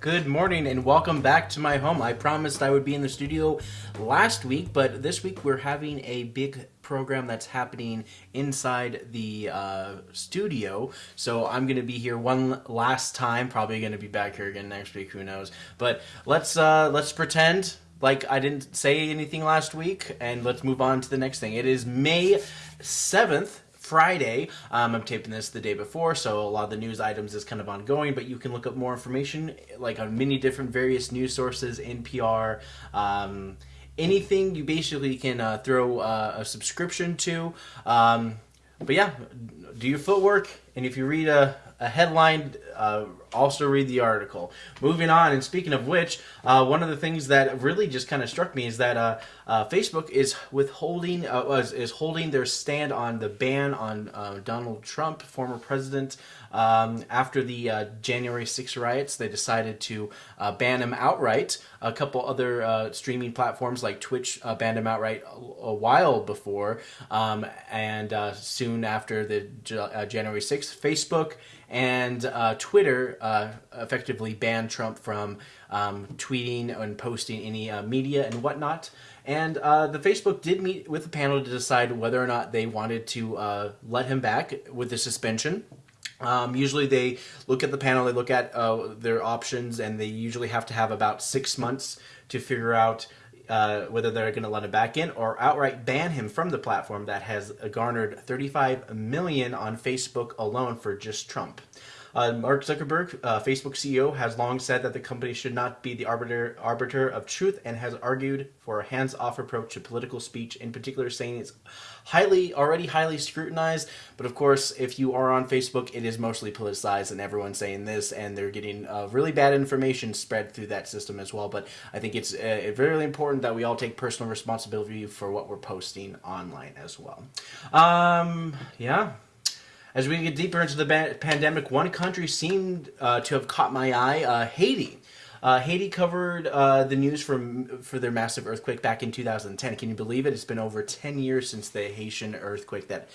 Good morning and welcome back to my home. I promised I would be in the studio last week, but this week we're having a big program that's happening inside the uh, studio. So I'm going to be here one last time. Probably going to be back here again next week. Who knows? But let's uh, let's pretend like I didn't say anything last week, and let's move on to the next thing. It is May seventh. Friday. Um, I'm taping this the day before, so a lot of the news items is kind of ongoing, but you can look up more information like on many different various news sources, NPR, um, anything you basically can uh, throw uh, a subscription to. Um, but yeah, do your footwork, and if you read a, a headline, uh, also read the article. Moving on, and speaking of which, uh, one of the things that really just kind of struck me is that uh, uh, Facebook is withholding uh, is, is holding their stand on the ban on uh, Donald Trump, former president. Um, after the January 6 riots, they decided to ban him outright. A couple other streaming platforms like Twitch banned him outright a, a while before, um, and soon after the January 6th, Facebook and Twitter uh, effectively banned Trump from um, tweeting and posting any uh, media and whatnot. And uh, the Facebook did meet with the panel to decide whether or not they wanted to uh, let him back with the suspension. Um, usually they look at the panel, they look at uh, their options, and they usually have to have about six months to figure out uh, whether they're going to let him back in or outright ban him from the platform that has garnered 35 million on Facebook alone for just Trump. Uh, Mark Zuckerberg, uh, Facebook CEO, has long said that the company should not be the arbiter arbiter of truth and has argued for a hands-off approach to political speech, in particular saying it's highly already highly scrutinized. But of course, if you are on Facebook, it is mostly politicized and everyone's saying this and they're getting uh, really bad information spread through that system as well. But I think it's uh, very important that we all take personal responsibility for what we're posting online as well. Um, yeah. As we get deeper into the pandemic, one country seemed uh, to have caught my eye, uh, Haiti. Uh, Haiti covered uh, the news for for their massive earthquake back in 2010. Can you believe it? It's been over 10 years since the Haitian earthquake that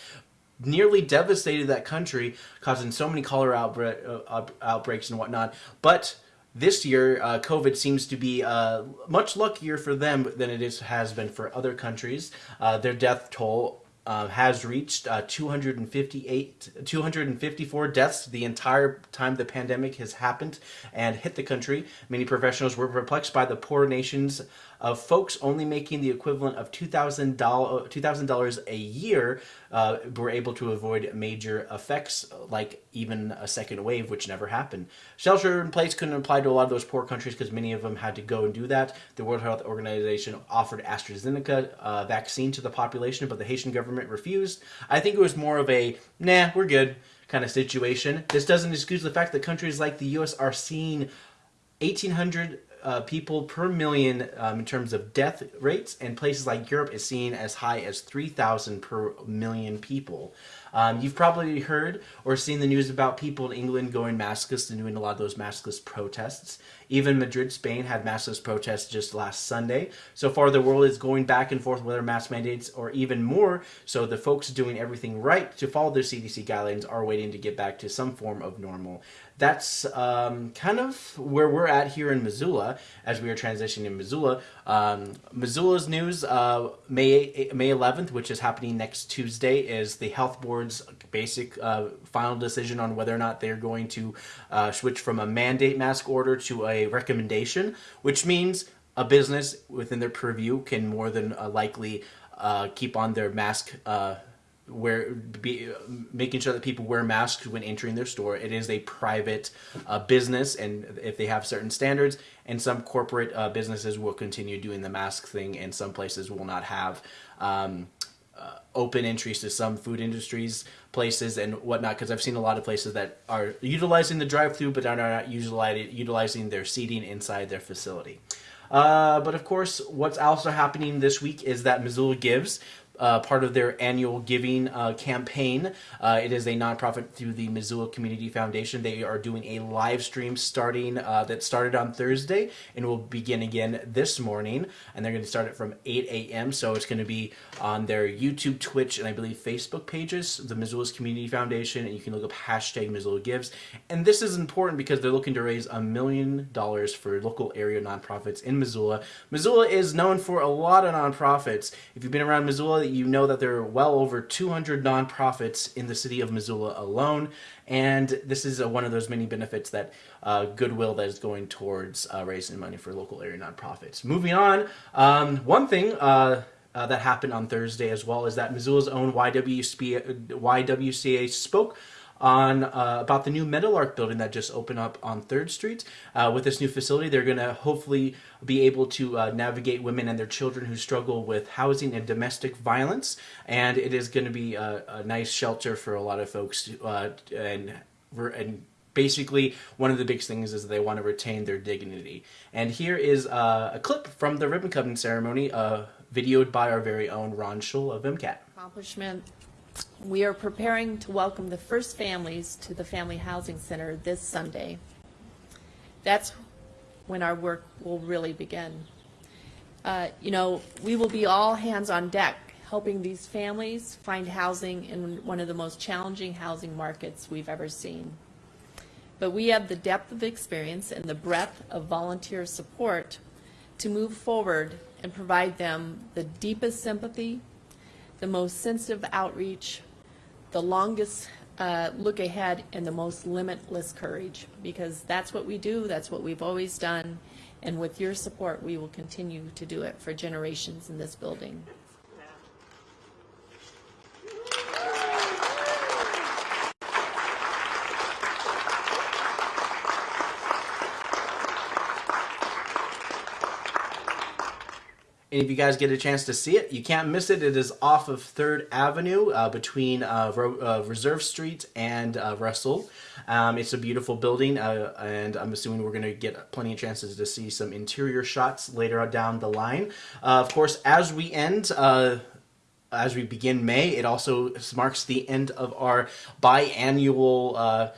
nearly devastated that country, causing so many cholera outbreak, uh, outbreaks and whatnot. But this year, uh, COVID seems to be uh, much luckier for them than it is, has been for other countries. Uh, their death toll uh, has reached uh, 258, 254 deaths the entire time the pandemic has happened and hit the country. Many professionals were perplexed by the poor nation's of folks only making the equivalent of $2,000 $2, a year uh, were able to avoid major effects like even a second wave, which never happened. Shelter in place couldn't apply to a lot of those poor countries because many of them had to go and do that. The World Health Organization offered AstraZeneca uh, vaccine to the population, but the Haitian government refused. I think it was more of a, nah, we're good kind of situation. This doesn't excuse the fact that countries like the U.S. are seeing 1,800 uh, people per million um, in terms of death rates, and places like Europe is seen as high as 3,000 per million people. Um, you've probably heard or seen the news about people in England going maskless and doing a lot of those maskless protests. Even Madrid, Spain had maskless protests just last Sunday. So far, the world is going back and forth with their mask mandates, or even more. So the folks doing everything right to follow their CDC guidelines are waiting to get back to some form of normal that's um, kind of where we're at here in Missoula as we are transitioning in Missoula. Um, Missoula's news, uh, May May 11th, which is happening next Tuesday, is the health board's basic uh, final decision on whether or not they're going to uh, switch from a mandate mask order to a recommendation, which means a business within their purview can more than uh, likely uh, keep on their mask wear be making sure that people wear masks when entering their store. It is a private uh, business, and if they have certain standards, and some corporate uh, businesses will continue doing the mask thing, and some places will not have. Um, uh, open entries to some food industries places and whatnot because I've seen a lot of places that are utilizing the drive-through but are not utilizing utilizing their seating inside their facility. Uh, but of course, what's also happening this week is that Missoula Gives uh, part of their annual giving uh, campaign. Uh, it is a nonprofit through the Missoula Community Foundation. They are doing a live stream starting uh, that started on Thursday and will begin again this morning. And they're going to start it from 8 a.m. So it's going to be on their YouTube, Twitch, and I believe Facebook pages, the Missoula's Community Foundation, and you can look up hashtag Missoula Gives. And this is important because they're looking to raise a million dollars for local area nonprofits in Missoula. Missoula is known for a lot of nonprofits. If you've been around Missoula, you know that there are well over 200 nonprofits in the city of Missoula alone, and this is one of those many benefits that uh, goodwill that is going towards uh, raising money for local area nonprofits. Moving on, um, one thing. Uh, uh that happened on Thursday as well is that Missoula's own YWCA, YWCA spoke on uh, about the new Meadowlark building that just opened up on Third Street. Uh, with this new facility, they're going to hopefully be able to uh, navigate women and their children who struggle with housing and domestic violence, and it is going to be a, a, nice shelter for a lot of folks uh, and and basically one of the big things is they want to retain their dignity. And here is uh, a clip from the ribbon cutting ceremony, uh, videoed by our very own Ron Schull of MCAT. Accomplishment we are preparing to welcome the first families to the Family Housing Center this Sunday. That's when our work will really begin. Uh, you know, we will be all hands on deck helping these families find housing in one of the most challenging housing markets we've ever seen. But we have the depth of experience and the breadth of volunteer support to move forward and provide them the deepest sympathy, the most sensitive outreach, the longest uh, look ahead, and the most limitless courage, because that's what we do, that's what we've always done, and with your support, we will continue to do it for generations in this building. If you guys get a chance to see it, you can't miss it. It is off of 3rd Avenue uh, between uh, uh, Reserve Street and uh, Russell. Um, it's a beautiful building, uh, and I'm assuming we're going to get plenty of chances to see some interior shots later down the line. Of course, as we end, as we begin May, it also marks the end of our biannual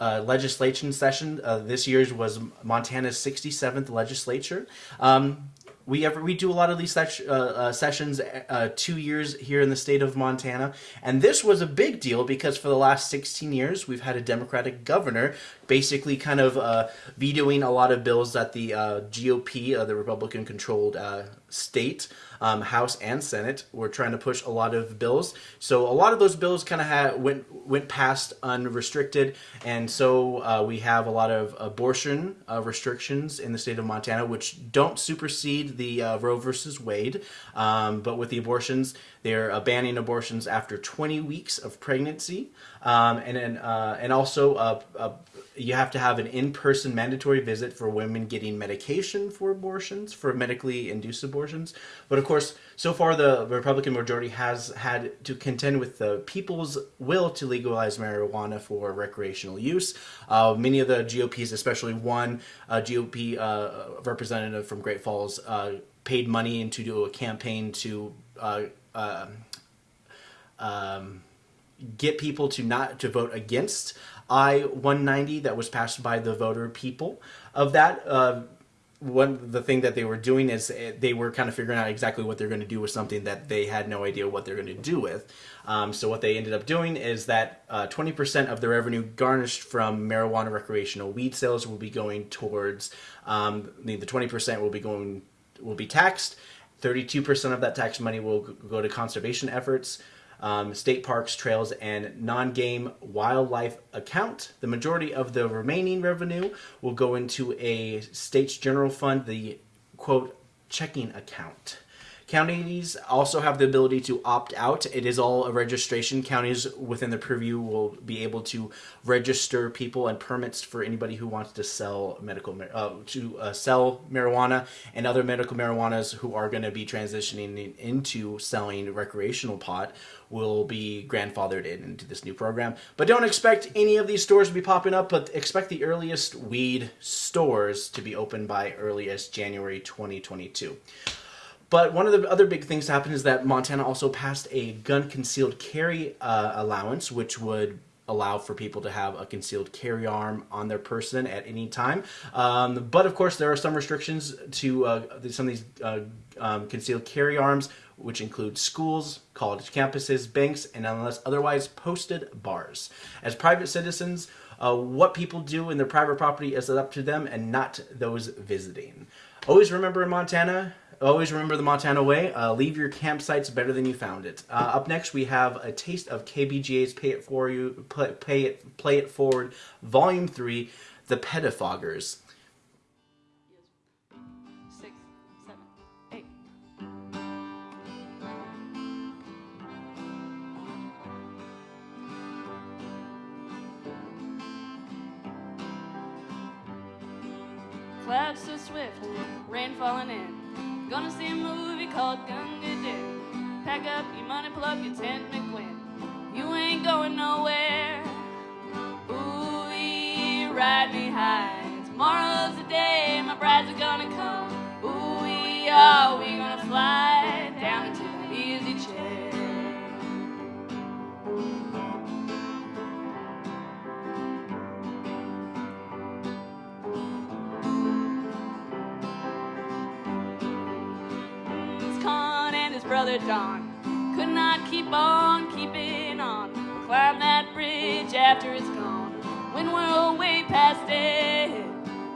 uh, legislation session. Uh, this year's was Montana's 67th legislature. Um, we ever we do a lot of these ses- uh, uh, sessions uh, two years here in the state of Montana, and this was a big deal because for the last 16 years we've had a Democratic governor basically kind of uh, vetoing a lot of bills that the uh, GOP, uh, the Republican-controlled state, um, House and Senate, were trying to push a lot of bills. So a lot of those bills kind of went went past unrestricted, and so uh, we have a lot of abortion uh, restrictions in the state of Montana, which don't supersede the uh, Roe versus Wade. Um, but with the abortions, they're banning abortions after 20 weeks of pregnancy, um, and then and also you have to have an in-person mandatory visit for women getting medication for abortions, for medically induced abortions. But of course, so far the Republican majority has had to contend with the people's will to legalize marijuana for recreational use. Uh, many of the GOPs, especially one uh, GOP uh, representative from Great Falls, uh, paid money into do a campaign to uh, um, um, get people to not to vote against I-190 that was passed by the voter people. Of that, uh, one the thing that they were doing is eh, they were kind of figuring out exactly what they're going to do with something that they had no idea what they're going to do with. Um, so what they ended up doing is that uh, 20% of the revenue garnished from marijuana recreational weed sales will be going towards um, the 20% will be going will be taxed. 32% of that tax money will go to conservation efforts um, state parks, trails, and non-game wildlife account. The majority of the remaining revenue will go into a state's general fund, the quote checking account. Counties also have the ability to opt out. It is all a registration. Counties within the purview will be able to register people and permits for anybody who wants to sell medical uh, to uh, sell marijuana and other medical marijuanas who are going to be transitioning into selling recreational pot will be grandfathered in into this new program. But don't expect any of these stores to be popping up, but expect the earliest weed stores to be open by earliest January 2022. But one of the other big things to happen is that Montana also passed a gun concealed carry uh, allowance, which would allow for people to have a concealed carry arm on their person at any time. Um, but of course, there are some restrictions to uh, some of these uh, um, concealed carry arms, which include schools, college campuses, banks, and unless otherwise posted bars. As private citizens, uh, what people do in their private property is up to them and not those visiting. Always remember in Montana, always remember the Montana way. Uh, leave your campsites better than you found it. Uh, up next, we have a taste of KBGA's "Pay It For You," play, pay it, play it forward, Volume Three, "The Pettifoggers." Clouds so swift, rain falling in. Gonna see a movie called Gunga Din. Pack up your money, pull up your tent, McQuinn. You ain't going nowhere. Ooh, we ride me high. Tomorrow's the day my brides are gonna come. Ooh, we are, we gonna fly Brother Don could not keep on keeping on. We'll Climb that bridge after it's gone. When we're way past it,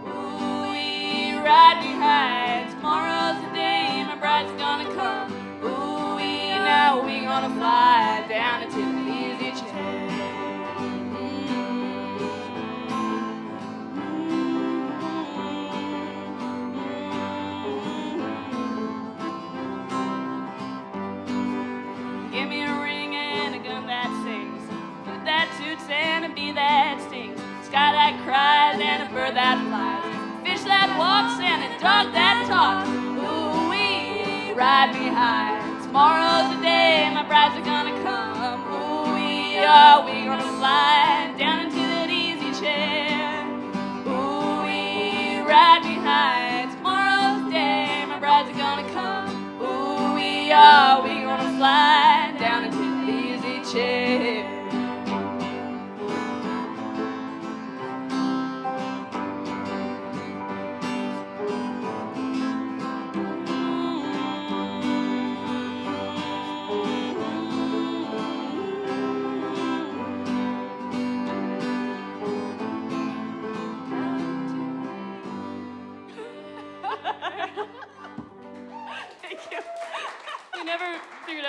ooh, we ride behind. Tomorrow's the day my bride's gonna come. Ooh, we now we gonna fly brides are gonna come. Ooh, we are, we gonna fly down into that easy chair. Ooh, we ride me high. Tomorrow's day my brides are gonna come. Ooh, we are, we gonna fly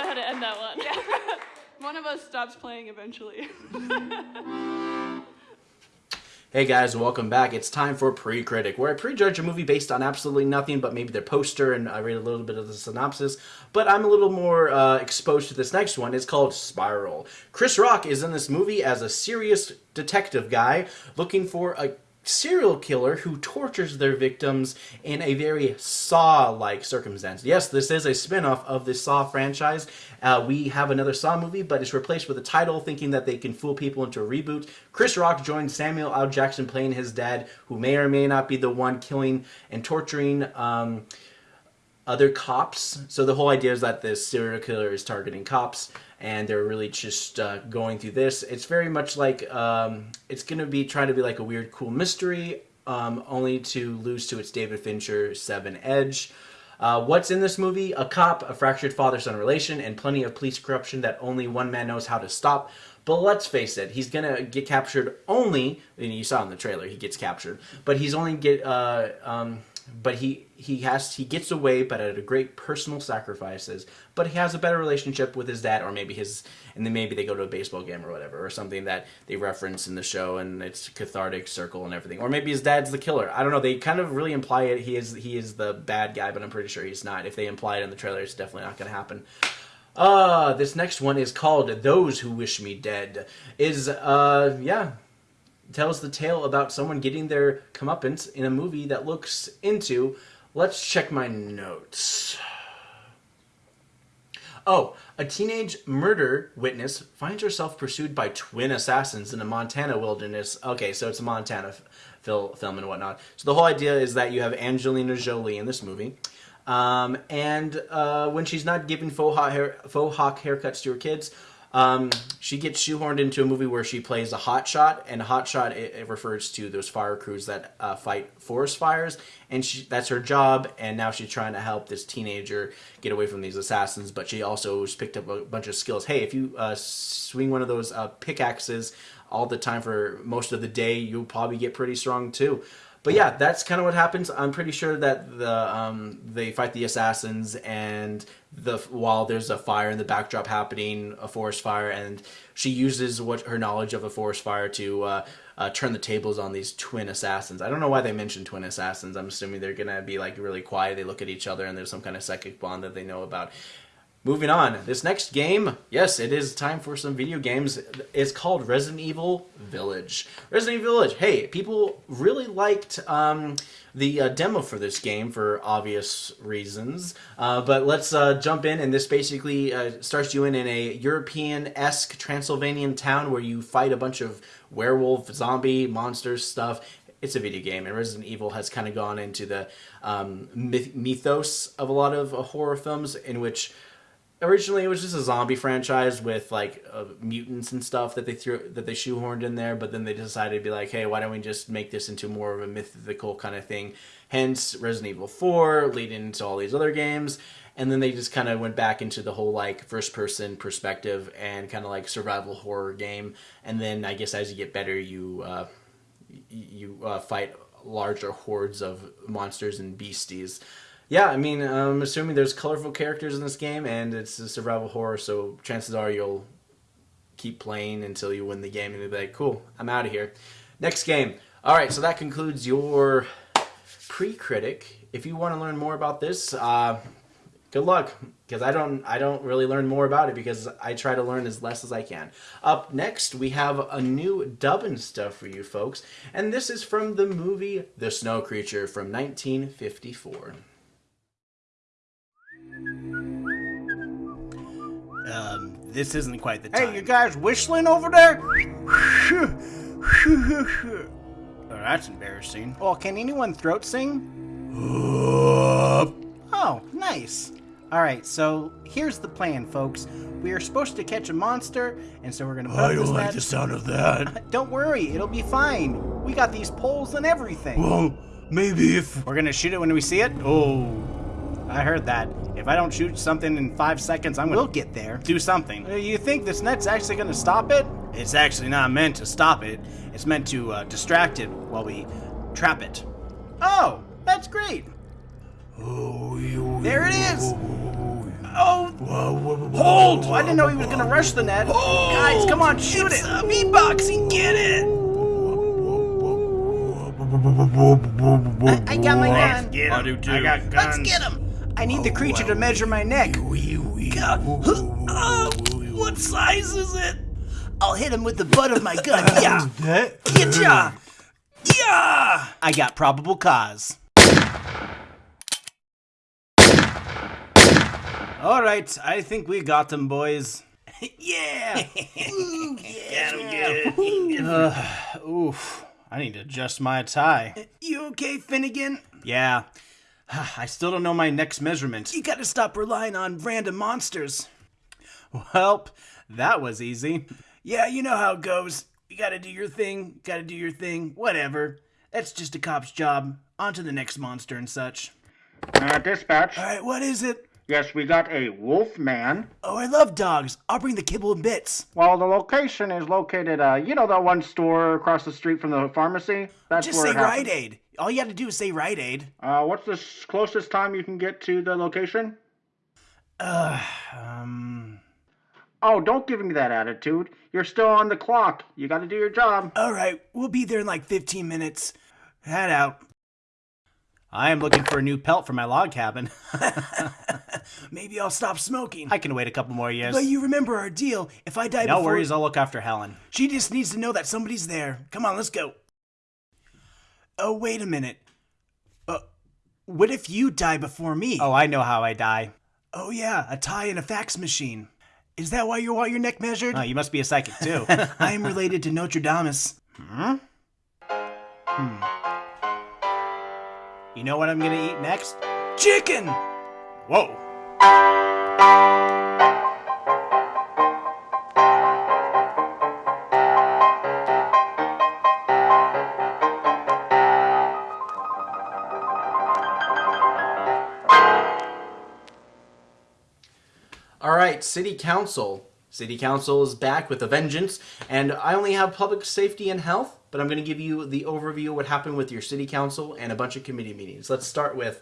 how to end that one. Yeah. One of us stops playing eventually. Hey guys, welcome back. It's time for Pre-Critic, where I prejudge a movie based on absolutely nothing but maybe their poster and I read a little bit of the synopsis. But I'm a little more uh, exposed to this next one. It's called Spiral. Chris Rock is in this movie as a serious detective guy looking for a serial killer who tortures their victims in a very Saw-like circumstance. Yes, this is a spin-off of the Saw franchise. Uh, we have another Saw movie, but it's replaced with a title, thinking that they can fool people into a reboot. Chris Rock joined Samuel L. Jackson playing his dad, who may or may not be the one killing and torturing um, other cops. So the whole idea is that this serial killer is targeting cops, and they're really just uh, going through this. It's very much like um, it's going to be trying to be like a weird, cool mystery, um, only to lose to its David Fincher Seven Edge. Uh, what's in this movie? A cop, a fractured father-son relation, and plenty of police corruption that only one man knows how to stop. But let's face it, he's gonna get captured only. And you saw in the trailer, he gets captured, but he's only get. Uh, um, but he he has he gets away, but at a great personal sacrifices. But he has a better relationship with his dad, or maybe his, and then maybe they go to a baseball game or whatever, or something that they reference in the show, and it's cathartic circle and everything. Or maybe his dad's the killer. I don't know. They kind of really imply it. He is he is the bad guy, but I'm pretty sure he's not. If they imply it in the trailer, it's definitely not going to happen. Uh, this next one is called "Those Who Wish Me Dead." Is uh, yeah, tells the tale about someone getting their comeuppance in a movie that looks into. Let's check my notes. Oh, a teenage murder witness finds herself pursued by twin assassins in a Montana wilderness. Okay, so it's a Montana fil- film and whatnot. So the whole idea is that you have Angelina Jolie in this movie. Um, and uh, when she's not giving faux hawk, hair, faux hawk haircuts to her kids, um, she gets shoehorned into a movie where she plays a hot shot, and a hot shot it, it refers to those fire crews that uh, fight forest fires, and she, that's her job. And now she's trying to help this teenager get away from these assassins, but she also picked up a bunch of skills. Hey, if you uh, swing one of those uh, pickaxes all the time for most of the day, you'll probably get pretty strong too but yeah, that's kind of what happens. I'm pretty sure that the um, they fight the assassins, and the while there's a fire in the backdrop happening, a forest fire, and she uses what her knowledge of a forest fire to uh, uh, turn the tables on these twin assassins. I don't know why they mentioned twin assassins. I'm assuming they're gonna be like really quiet. They look at each other, and there's some kind of psychic bond that they know about. Moving on, this next game, yes, it is time for some video games. It's called Resident Evil Village. Resident Evil Village. Hey, people really liked um, the uh, demo for this game for obvious reasons. Uh, but let's uh, jump in, and this basically uh, starts you in in a European-esque Transylvanian town where you fight a bunch of werewolf, zombie, monsters stuff. It's a video game, and Resident Evil has kind of gone into the um, myth- mythos of a lot of uh, horror films in which originally it was just a zombie franchise with like uh, mutants and stuff that they threw that they shoehorned in there but then they decided to be like hey why don't we just make this into more of a mythical kind of thing? Hence resident evil 4 leading into all these other games and then they just kind of went back into the whole like first person perspective and kind of like survival horror game and then i guess as you get better you uh, you uh, fight larger hordes of monsters and beasties yeah, I mean, I'm assuming there's colorful characters in this game, and it's a survival horror, so chances are you'll keep playing until you win the game, and you'll be like, cool, I'm out of here. Next game. All right, so that concludes your pre-critic. If you want to learn more about this, uh, good luck, because I don't, I don't really learn more about it because I try to learn as less as I can. Up next, we have a new dubbing stuff for you folks, and this is from the movie The Snow Creature from 1954. Um, this isn't quite the time. Hey, you guys whistling over there? Oh, that's embarrassing. Well, can anyone throat sing? Oh, nice. All right, so here's the plan, folks. We are supposed to catch a monster, and so we're gonna I don't like net. the sound of that. Don't worry, it'll be fine. We got these poles and everything. Well, maybe if We're gonna shoot it when we see it. Oh, I heard that. If I don't shoot something in five seconds, I'm gonna. we'll get there. do something. Uh, You think this net's actually gonna stop it? It's actually not meant to stop it. It's meant to uh, distract it while we trap it. Oh, that's great. There it is. Oh, hold! I didn't know he was gonna rush the net. Guys, come on, shoot it. Uh, beatboxing, get it! I, I got my gun. Get I him. do too. I got guns. Let's get him. I need the creature to measure my neck. Oh, what size is it? I'll hit him with the butt of my gun. Yeah. Getcha. Yeah. I got probable cause. All right, I think we got them, boys. yeah. Ooh, yeah. Uh, oof. I need to adjust my tie. You okay, Finnegan? Yeah. I still don't know my next measurement. You gotta stop relying on random monsters. Welp, that was easy. Yeah, you know how it goes. You gotta do your thing, gotta do your thing, whatever. That's just a cop's job. On to the next monster and such. Uh, dispatch. Alright, what is it? Yes, we got a wolf man. Oh, I love dogs. I'll bring the kibble and bits. Well, the location is located, uh, you know, that one store across the street from the pharmacy? That's Just where say it. Rite Aid. All you have to do is say Rite Aid. Uh, what's the closest time you can get to the location? Uh, Um. Oh, don't give me that attitude. You're still on the clock. You gotta do your job. Alright, we'll be there in like 15 minutes. Head out. I am looking for a new pelt for my log cabin. Maybe I'll stop smoking. I can wait a couple more years. But you remember our deal. If I die no before... worries, I'll look after Helen. She just needs to know that somebody's there. Come on, let's go. Oh, wait a minute. Uh, what if you die before me? Oh, I know how I die. Oh, yeah, a tie and a fax machine. Is that why you want your neck measured? Oh, you must be a psychic too. I am related to Notre Damus. You know what I'm gonna eat next? Chicken! Whoa. All right, City Council. City Council is back with a vengeance, and I only have public safety and health, but I'm going to give you the overview of what happened with your City Council and a bunch of committee meetings. Let's start with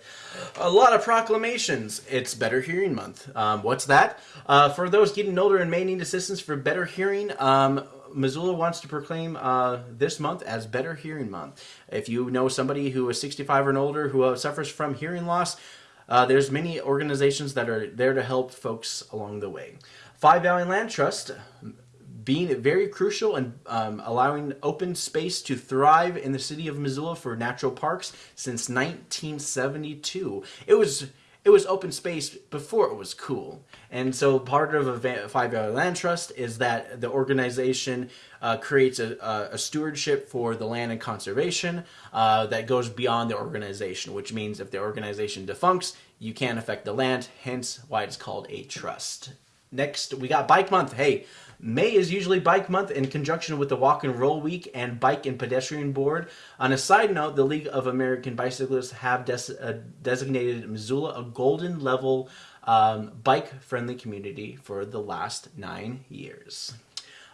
a lot of proclamations. It's Better Hearing Month. Um, what's that? Uh, for those getting older and may need assistance for better hearing, um, Missoula wants to proclaim uh, this month as Better Hearing Month. If you know somebody who is 65 and older who uh, suffers from hearing loss, uh, there's many organizations that are there to help folks along the way. Five Valley Land Trust being very crucial and um, allowing open space to thrive in the city of Missoula for natural parks since 1972. It was it was open space before it was cool. And so part of a Five Valley Land Trust is that the organization uh, creates a, a, stewardship for the land and conservation uh, that goes beyond the organization, which means if the organization defuncts, you can't affect the land, hence why it's called a trust. Next, we got Bike Month. Hey, May is usually Bike Month in conjunction with the Walk and Roll Week and Bike and Pedestrian Board. On a side note, the League of American Bicyclists have des- uh, designated Missoula a golden level um, bike friendly community for the last nine years.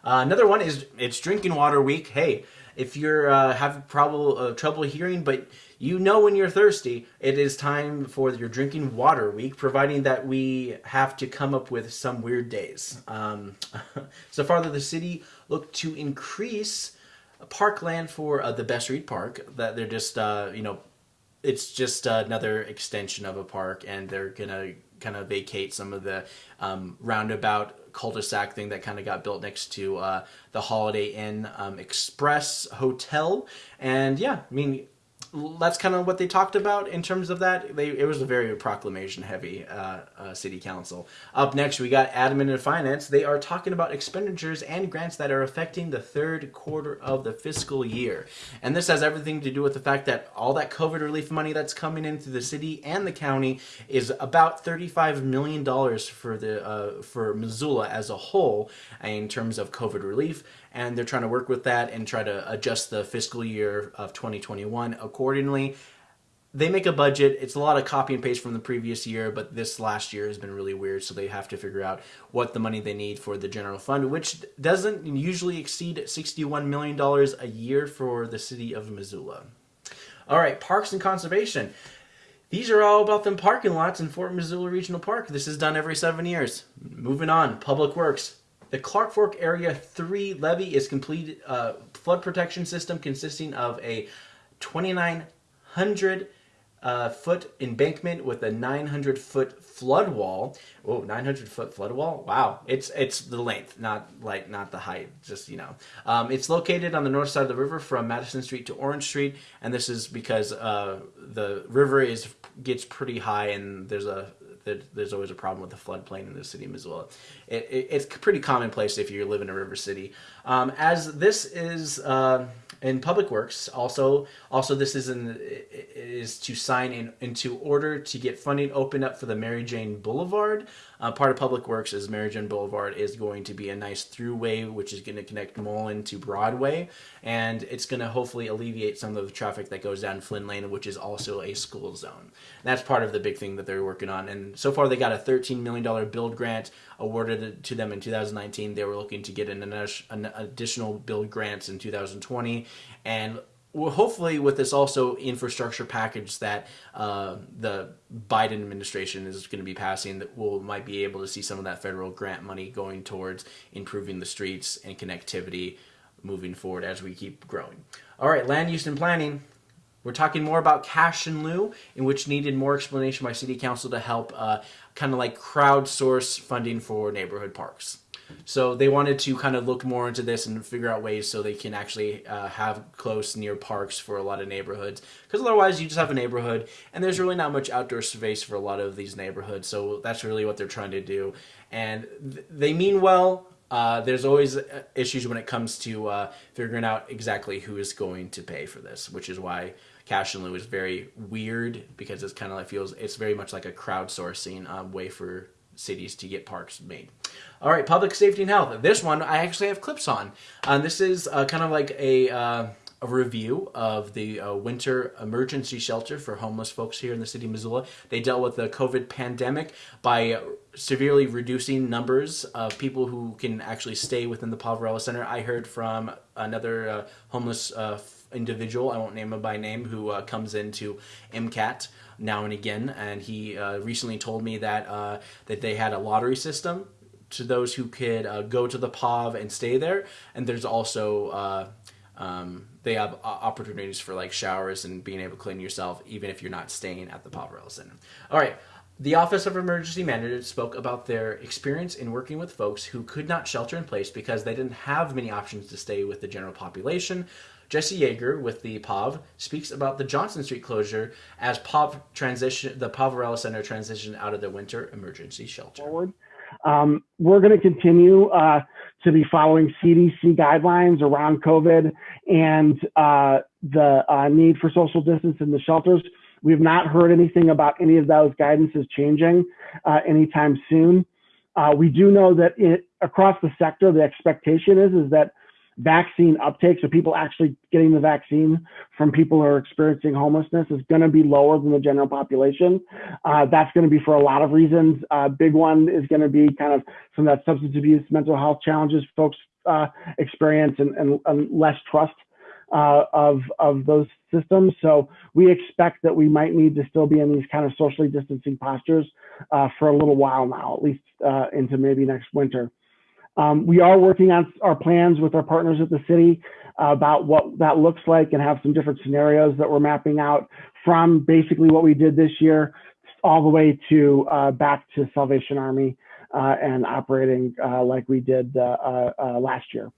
Uh, another one is it's Drinking Water Week. Hey, if you're uh, having trouble uh, trouble hearing, but you know when you're thirsty, it is time for your Drinking Water Week. Providing that we have to come up with some weird days. Um, so far, the city looked to increase parkland for uh, the Bess Reed Park. That they're just uh, you know it's just another extension of a park, and they're gonna kind of vacate some of the um, roundabout cul-de-sac thing that kind of got built next to uh, the Holiday Inn um, Express Hotel. And yeah, I mean, that's kind of what they talked about in terms of that. They, it was a very proclamation heavy uh, uh, city council. Up next, we got admin and finance. They are talking about expenditures and grants that are affecting the third quarter of the fiscal year. And this has everything to do with the fact that all that COVID relief money that's coming into the city and the county is about $35 million for, the, uh, for Missoula as a whole in terms of COVID relief and they're trying to work with that and try to adjust the fiscal year of 2021 accordingly. They make a budget. It's a lot of copy and paste from the previous year, but this last year has been really weird, so they have to figure out what the money they need for the general fund, which doesn't usually exceed $61 million a year for the city of Missoula. All right, parks and conservation. These are all about them parking lots in Fort Missoula Regional Park. This is done every seven years. Moving on, Public Works. The Clark Fork Area 3 levee is complete uh, flood protection system consisting of a 2,900 uh, foot embankment with a 900 foot flood wall. Oh, 900 foot flood wall. Wow. It's, it's the length, not like, not the height, just, you know. Um, it's located on the north side of the river from Madison Street to Orange Street. And this is because, uh, the river is, gets pretty high and there's a, there's always a problem with the floodplain in the city of Missoula. It, it, it's pretty commonplace if you live in a river city. Um, as this is uh, in Public Works, also also this is in is to sign in into order to get funding opened up for the Mary Jane Boulevard. Uh, part of Public Works is Mary Jane Boulevard is going to be a nice throughway, which is going to connect Mullan to Broadway, and it's going to hopefully alleviate some of the traffic that goes down Flynn Lane, which is also a school zone. And that's part of the big thing that they're working on. So far, they got a $13 million build grant awarded to them in 2019. They were looking to get an, an additional build grants in 2020, and well, hopefully with this also infrastructure package that uh, the Biden administration is going to be passing, that we'll might be able to see some of that federal grant money going towards improving the streets and connectivity moving forward as we keep growing. All right, land use and planning. We're talking more about cash in lieu, in which needed more explanation by City Council to help uh, kind of like crowdsource funding for neighborhood parks. So they wanted to kind of look more into this and figure out ways so they can actually uh, have close near parks for a lot of neighborhoods. Because otherwise, you just have a neighborhood, and there's really not much outdoor space for a lot of these neighborhoods. So that's really what they're trying to do, and th- they mean well. Uh, there's always issues when it comes to uh, figuring out exactly who is going to pay for this, which is why cash and lieu is very weird because it's kind of like feels it's very much like a crowdsourcing um, way for cities to get parks made. All right, public safety and health. This one I actually have clips on. Um, this is uh, kind of like a. Uh, a review of the uh, winter emergency shelter for homeless folks here in the city of Missoula. They dealt with the COVID pandemic by severely reducing numbers of people who can actually stay within the Poverello Center. I heard from another uh, homeless uh, individual, I won't name him by name, who uh, comes into MCAT now and again, and he uh, recently told me that uh, that they had a lottery system to those who could go to the POV and stay there, and there's also um, they have opportunities for like showers and being able to clean yourself even if you're not staying at the Poverello Center. All right. The Office of Emergency Management spoke about their experience in working with folks who could not shelter in place because they didn't have many options to stay with the general population. Jesse Yeager with the POV speaks about the Johnson Street closure as POV transition, the Poverello Center transitioned out of the winter emergency shelter. Forward. Um, we're going to continue uh, to be following CDC guidelines around COVID and uh, the uh, need for social distance in the shelters. We've not heard anything about any of those guidances changing uh, anytime soon. Uh, we do know that it, across the sector, the expectation is is that vaccine uptake, so people actually getting the vaccine from people who are experiencing homelessness, is going to be lower than the general population. Uh, that's going to be for a lot of reasons. Uh, big one is going to be kind of some of that substance abuse, mental health challenges folks uh, experience, and, and, and, less trust uh, of of those systems. So we expect that we might need to still be in these kind of socially distancing postures uh, for a little while now, at least uh, into maybe next winter. Um, we are working on our plans with our partners at the city uh, about what that looks like and have some different scenarios that we're mapping out from basically what we did this year all the way to uh, back to Salvation Army uh, and operating uh, like we did uh, uh, last year.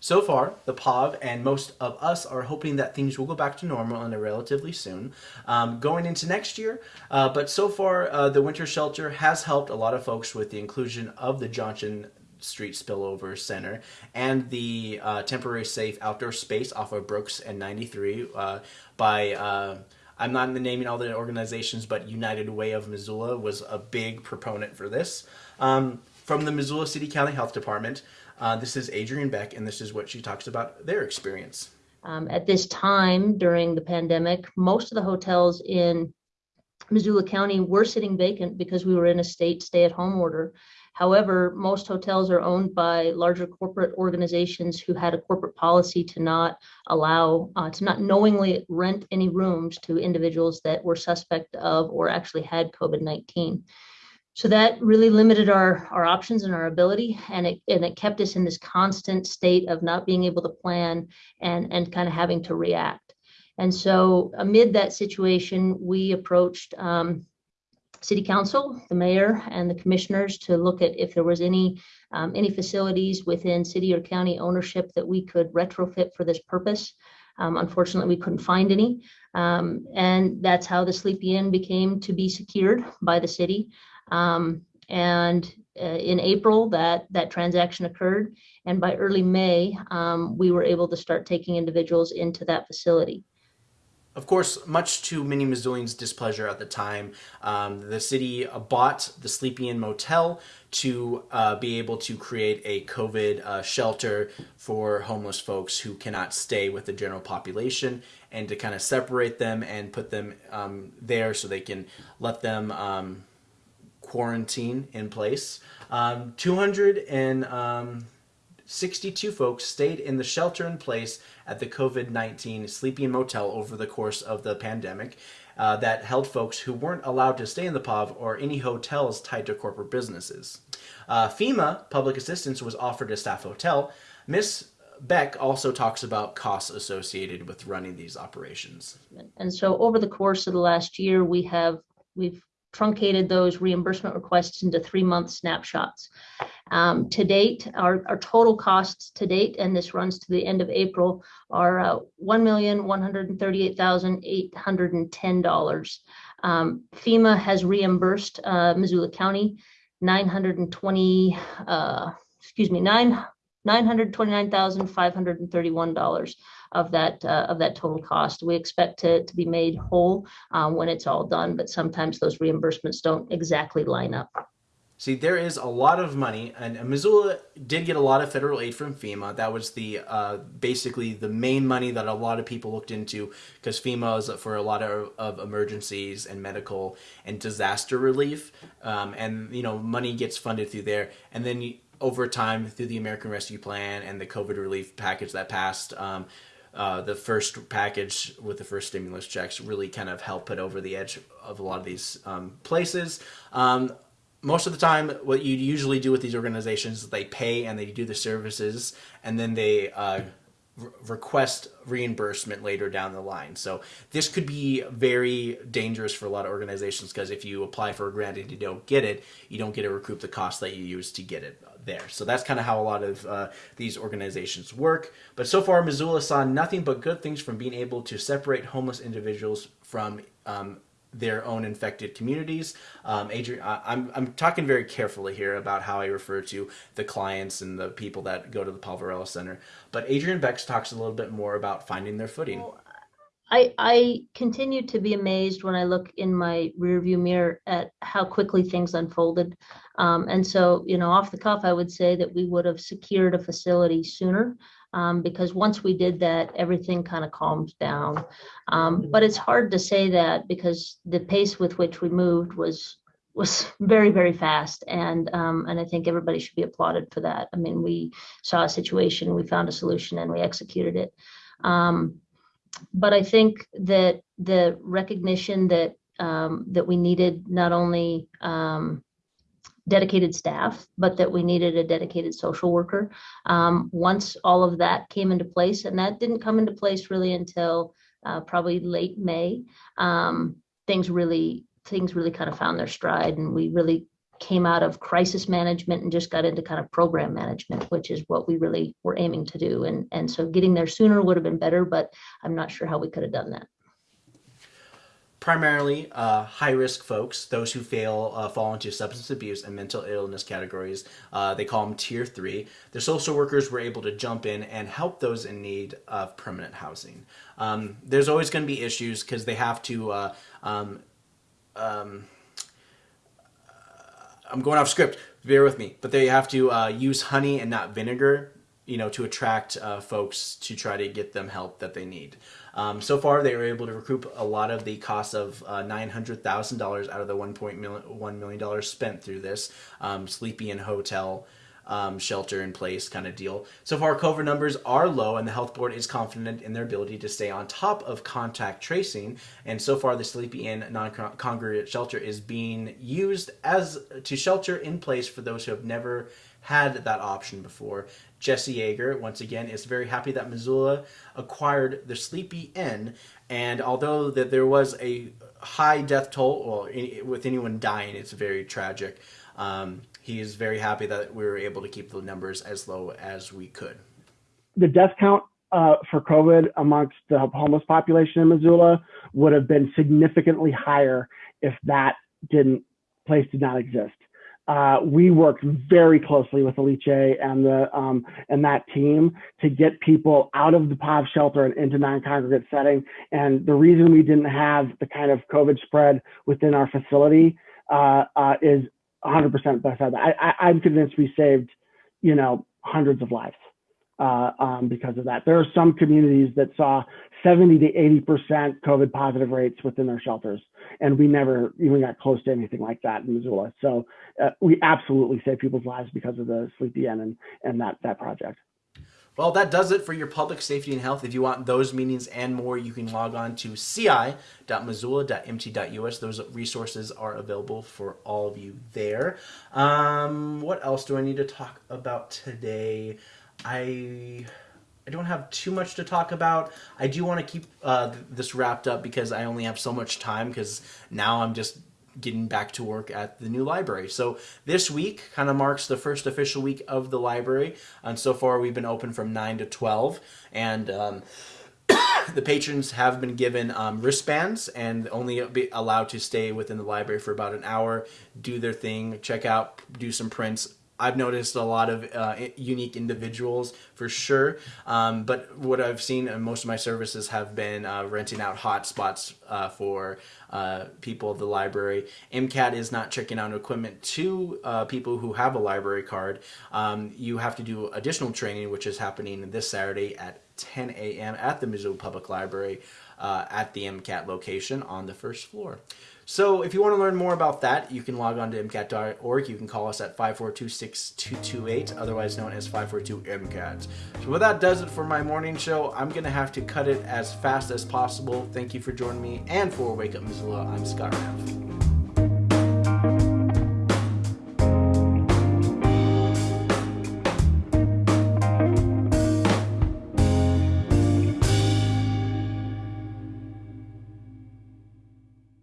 So far, the POV and most of us are hoping that things will go back to normal in a relatively soon, um, going into next year. Uh, but so far, uh, the winter shelter has helped a lot of folks with the inclusion of the Johnson Street Spillover Center and the uh, temporary safe outdoor space off of Brooks and 93 uh, by. Uh, I'm not naming all the organizations, but United Way of Missoula was a big proponent for this. Um, from the Missoula City County Health Department, uh, this is Adrienne Beck, and this is what she talks about their experience. Um, at this time during the pandemic, most of the hotels in Missoula County were sitting vacant because we were in a state stay at home order. However, most hotels are owned by larger corporate organizations who had a corporate policy to not allow, uh, to not knowingly rent any rooms to individuals that were suspect of or actually had COVID 19. So that really limited our, our options and our ability, and it, and it kept us in this constant state of not being able to plan and, and kind of having to react. And so, amid that situation, we approached um, city council, the mayor and the commissioners to look at if there was any um, any facilities within city or county ownership that we could retrofit for this purpose. Um, unfortunately, we couldn't find any. Um, and that's how the Sleepy Inn became to be secured by the city. Um, and uh, in April, that, that transaction occurred. And by early May, um, we were able to start taking individuals into that facility. Of course, much to many Missoulians' displeasure at the time, um, the city bought the Sleepy Inn Motel to uh, be able to create a COVID uh, shelter for homeless folks who cannot stay with the general population and to kind of separate them and put them um, there so they can let them um, quarantine in place. Um, 200 and um, 62 folks stayed in the shelter in place at the COVID 19 Sleepy Inn Motel over the course of the pandemic uh, that held folks who weren't allowed to stay in the POV or any hotels tied to corporate businesses. Uh, FEMA public assistance was offered a staff hotel. Miss Beck also talks about costs associated with running these operations. And so over the course of the last year, we have we've truncated those reimbursement requests into three month snapshots. Um, to date, our, our total costs to date, and this runs to the end of April, are uh, $1,138,810. Um, FEMA has reimbursed uh, Missoula County 920, uh, excuse me, nine $929,531 of that uh, of that total cost. We expect to, to be made whole um, when it's all done, but sometimes those reimbursements don't exactly line up. See, there is a lot of money, and Missoula did get a lot of federal aid from FEMA. That was the uh, basically the main money that a lot of people looked into because FEMA is for a lot of, of emergencies and medical and disaster relief, um, and you know money gets funded through there, and then over time through the American Rescue Plan and the COVID relief package that passed. Um, uh, the first package with the first stimulus checks really kind of helped put over the edge of a lot of these um, places. Um, most of the time, what you usually do with these organizations is they pay and they do the services, and then they uh, re- request reimbursement later down the line. So this could be very dangerous for a lot of organizations because if you apply for a grant and you don't get it, you don't get to recoup the cost that you used to get it there. So that's kind of how a lot of uh, these organizations work. But so far, Missoula saw nothing but good things from being able to separate homeless individuals from um, their own infected communities. Um, Adrian, I, I'm, I'm talking very carefully here about how I refer to the clients and the people that go to the Poverello Center. But Adrian Bex talks a little bit more about finding their footing. I, I continue to be amazed when I look in my rearview mirror at how quickly things unfolded. Um, and so, you know, off the cuff, I would say that we would have secured a facility sooner um, because once we did that, everything kind of calmed down. Um, but it's hard to say that because the pace with which we moved was was very very fast and um, and I think everybody should be applauded for that. I mean, we saw a situation, we found a solution, and we executed it. Um, but I think that the recognition that um, that we needed not only um, dedicated staff, but that we needed a dedicated social worker. Um, once all of that came into place, and that didn't come into place really until uh, probably late May, um, things really things really kind of found their stride, and we really came out of crisis management and just got into kind of program management, which is what we really were aiming to do. And, and so getting there sooner would have been better, but I'm not sure how we could have done that. Primarily, uh, high risk folks, those who fail, uh, fall into substance abuse and mental illness categories. Uh, they call them tier three. The social workers were able to jump in and help those in need of permanent housing. Um, there's always going to be issues because they have to. Uh, um, um, I'm going off script. Bear with me, but they have to uh, use honey and not vinegar, you know, to attract uh, folks to try to get them help that they need. Um, so far, they were able to recoup a lot of the cost of uh, $900,000 out of the $1.1 million spent through this um, Sleepy Inn Hotel um, shelter in place kind of deal. So far, COVID numbers are low, and the health board is confident in their ability to stay on top of contact tracing. And so far, the Sleepy Inn non-congregate shelter is being used as to shelter in place for those who have never had that option before. Jesse Jaeger, once again, is very happy that Missoula acquired the Sleepy Inn, and although that there was a high death toll, well, with anyone dying, it's very tragic. Um, he is very happy that we were able to keep the numbers as low as we could. The death count uh, for COVID amongst the homeless population in Missoula would have been significantly higher if that didn't place did not exist. Uh, we worked very closely with Alice and the um, and that team to get people out of the POV shelter and into non-congregate setting. And the reason we didn't have the kind of COVID spread within our facility uh, uh, is 100% best I, I, I'm convinced we saved, you know, hundreds of lives uh, um, because of that. There are some communities that saw 70 to 80% COVID positive rates within their shelters, and we never even got close to anything like that in Missoula. So uh, we absolutely saved people's lives because of the Sleepy Inn and, and that, that project. Well, that does it for your public safety and health. If you want those meetings and more, you can log on to ci.missoula.mt.us. Those resources are available for all of you there. Um, what else do I need to talk about today? I I don't have too much to talk about. I do want to keep uh, this wrapped up because I only have so much time because now I'm just getting back to work at the new library. So this week kind of marks the first official week of the library, and so far we've been open from nine to twelve, and. Um, the patrons have been given um, wristbands and only be allowed to stay within the library for about an hour, do their thing, check out, do some prints, I've noticed a lot of uh, unique individuals for sure. Um, but what I've seen most of my services have been uh, renting out hotspots uh, for uh, people of the library. MCAT is not checking out equipment to uh, people who have a library card. Um, you have to do additional training, which is happening this Saturday at 10 a.m. at the Missoula Public Library at the MCAT location on the first floor. So if you want to learn more about that, you can log on to MCAT.org. You can call us at 542-6228, otherwise known as 542-MCAT. So what that does it for my morning show. I'm going to have to cut it as fast as possible. Thank you for joining me. And for Wake Up Missoula, I'm Scott Raff.